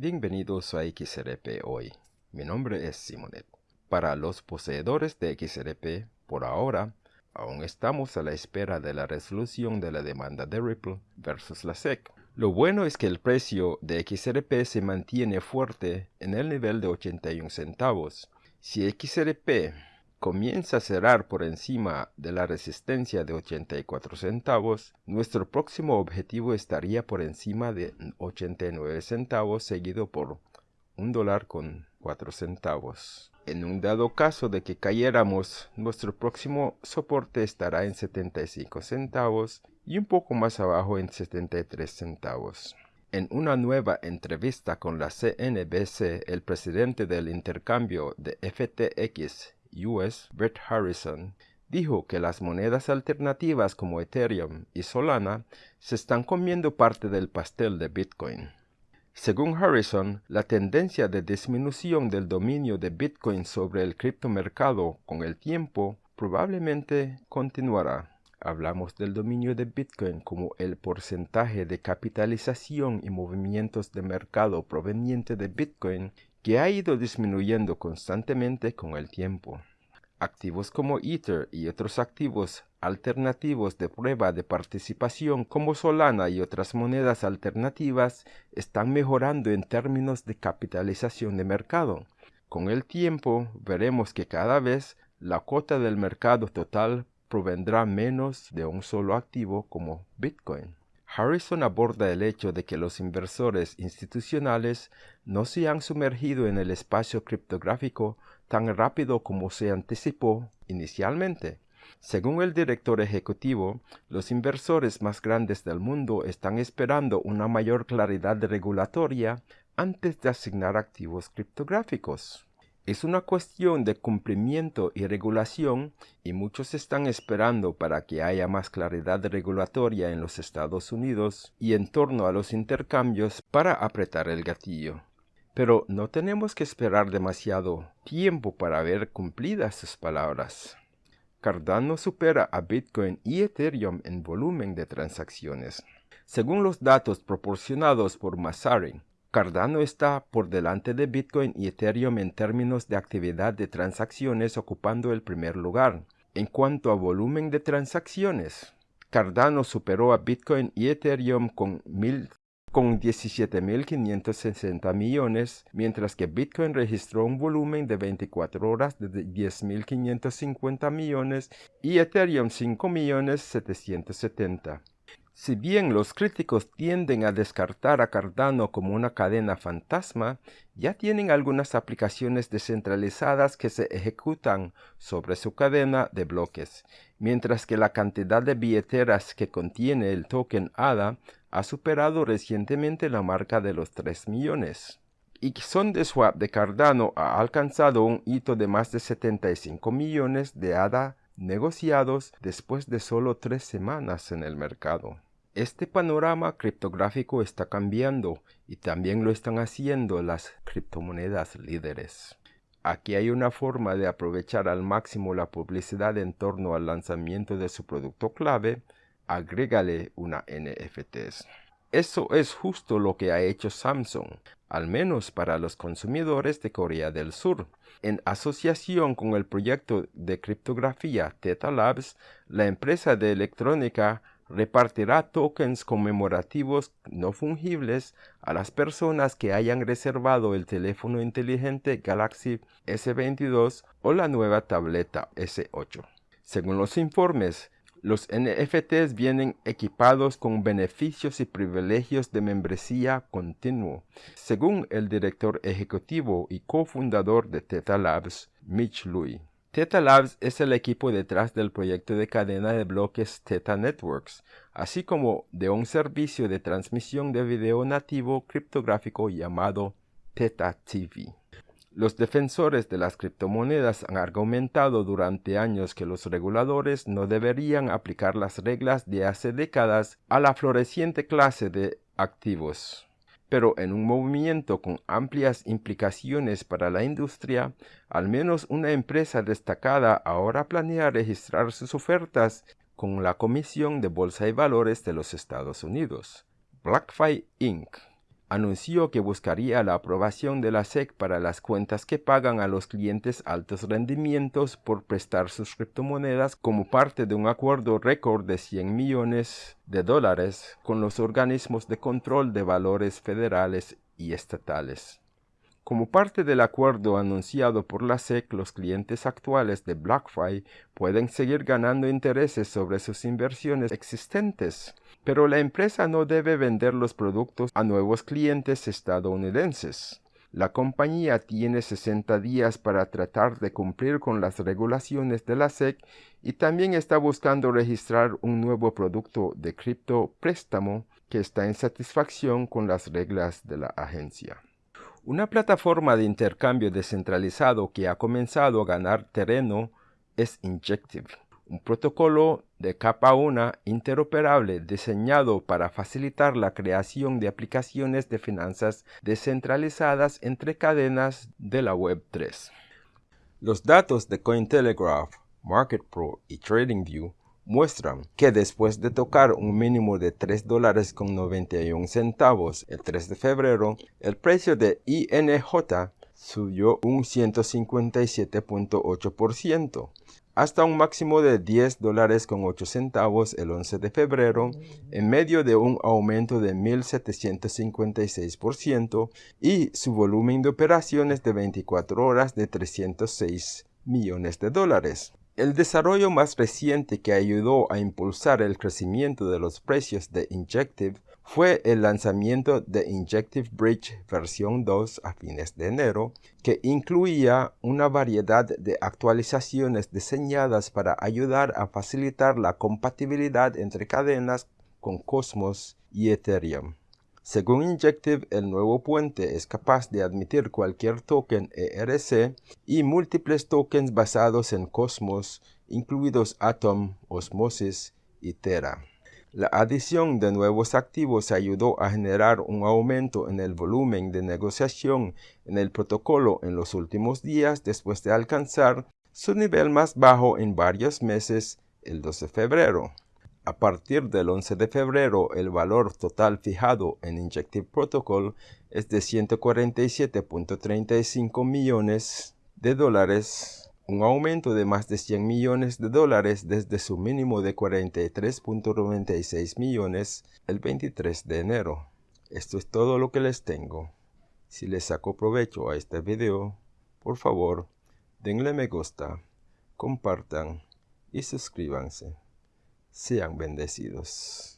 Bienvenidos a XRP hoy. Mi nombre es Simonet. Para los poseedores de XRP, por ahora, aún estamos a la espera de la resolución de la demanda de Ripple versus la SEC. Lo bueno es que el precio de XRP se mantiene fuerte en el nivel de 81 centavos. Si XRP comienza a cerrar por encima de la resistencia de 84 centavos, nuestro próximo objetivo estaría por encima de 89 centavos seguido por un dólar con 4 centavos. En un dado caso de que cayéramos, nuestro próximo soporte estará en 75 centavos y un poco más abajo en 73 centavos. En una nueva entrevista con la CNBC, el presidente del intercambio de FTX US, Brett Harrison, dijo que las monedas alternativas como Ethereum y Solana se están comiendo parte del pastel de Bitcoin. Según Harrison, la tendencia de disminución del dominio de Bitcoin sobre el criptomercado con el tiempo probablemente continuará. Hablamos del dominio de Bitcoin como el porcentaje de capitalización y movimientos de mercado proveniente de Bitcoin que ha ido disminuyendo constantemente con el tiempo. Activos como Ether y otros activos alternativos de prueba de participación como Solana y otras monedas alternativas están mejorando en términos de capitalización de mercado. Con el tiempo veremos que cada vez la cuota del mercado total provendrá menos de un solo activo como Bitcoin. Harrison aborda el hecho de que los inversores institucionales no se han sumergido en el espacio criptográfico tan rápido como se anticipó inicialmente. Según el director ejecutivo, los inversores más grandes del mundo están esperando una mayor claridad regulatoria antes de asignar activos criptográficos. Es una cuestión de cumplimiento y regulación y muchos están esperando para que haya más claridad regulatoria en los Estados Unidos y en torno a los intercambios para apretar el gatillo. Pero no tenemos que esperar demasiado tiempo para ver cumplidas sus palabras. Cardano supera a Bitcoin y Ethereum en volumen de transacciones. Según los datos proporcionados por Masarin, Cardano está por delante de Bitcoin y Ethereum en términos de actividad de transacciones ocupando el primer lugar. En cuanto a volumen de transacciones, Cardano superó a Bitcoin y Ethereum con, con 17.560 millones, mientras que Bitcoin registró un volumen de 24 horas de 10.550 millones y Ethereum 5.770. Si bien los críticos tienden a descartar a Cardano como una cadena fantasma, ya tienen algunas aplicaciones descentralizadas que se ejecutan sobre su cadena de bloques, mientras que la cantidad de billeteras que contiene el token ADA ha superado recientemente la marca de los 3 millones. Y Swap de Cardano ha alcanzado un hito de más de 75 millones de ADA negociados después de solo tres semanas en el mercado. Este panorama criptográfico está cambiando y también lo están haciendo las criptomonedas líderes. Aquí hay una forma de aprovechar al máximo la publicidad en torno al lanzamiento de su producto clave, agrégale una NFTs. Eso es justo lo que ha hecho Samsung, al menos para los consumidores de Corea del Sur. En asociación con el proyecto de criptografía Theta Labs, la empresa de electrónica repartirá tokens conmemorativos no fungibles a las personas que hayan reservado el teléfono inteligente Galaxy S22 o la nueva tableta S8. Según los informes, los NFTs vienen equipados con beneficios y privilegios de membresía continuo, según el director ejecutivo y cofundador de Theta Labs, Mitch Louis. Theta Labs es el equipo detrás del proyecto de cadena de bloques Theta Networks, así como de un servicio de transmisión de video nativo criptográfico llamado Theta TV. Los defensores de las criptomonedas han argumentado durante años que los reguladores no deberían aplicar las reglas de hace décadas a la floreciente clase de activos pero en un movimiento con amplias implicaciones para la industria, al menos una empresa destacada ahora planea registrar sus ofertas con la Comisión de Bolsa y Valores de los Estados Unidos, BlackFi Inc. anunció que buscaría la aprobación de la SEC para las cuentas que pagan a los clientes altos rendimientos por prestar sus criptomonedas como parte de un acuerdo récord de 100 millones de dólares con los organismos de control de valores federales y estatales. Como parte del acuerdo anunciado por la SEC, los clientes actuales de BlockFi pueden seguir ganando intereses sobre sus inversiones existentes, pero la empresa no debe vender los productos a nuevos clientes estadounidenses. La compañía tiene 60 días para tratar de cumplir con las regulaciones de la SEC y también está buscando registrar un nuevo producto de cripto préstamo que está en satisfacción con las reglas de la agencia. Una plataforma de intercambio descentralizado que ha comenzado a ganar terreno es Injective, un protocolo de capa 1 interoperable diseñado para facilitar la creación de aplicaciones de finanzas descentralizadas entre cadenas de la Web3. Los datos de Cointelegraph, MarketPro y TradingView muestran que después de tocar un mínimo de 3 dólares con 91 centavos el 3 de febrero, el precio de INJ subió un 157.8% hasta un máximo de 10 dólares con 8 centavos el 11 de febrero, en medio de un aumento de 1.756% y su volumen de operaciones de 24 horas de 306 millones de dólares. El desarrollo más reciente que ayudó a impulsar el crecimiento de los precios de Injective fue el lanzamiento de Injective Bridge versión 2 a fines de enero, que incluía una variedad de actualizaciones diseñadas para ayudar a facilitar la compatibilidad entre cadenas con Cosmos y Ethereum. Según Injective, el nuevo puente es capaz de admitir cualquier token ERC y múltiples tokens basados en Cosmos, incluidos Atom, Osmosis y Terra. La adición de nuevos activos ayudó a generar un aumento en el volumen de negociación en el protocolo en los últimos días después de alcanzar su nivel más bajo en varios meses el 12 de febrero. A partir del 11 de febrero, el valor total fijado en Injective Protocol es de 147.35 millones de dólares, un aumento de más de 100 millones de dólares desde su mínimo de 43.96 millones el 23 de enero. Esto es todo lo que les tengo. Si les saco provecho a este video, por favor, denle me gusta, compartan y suscríbanse. Sean bendecidos.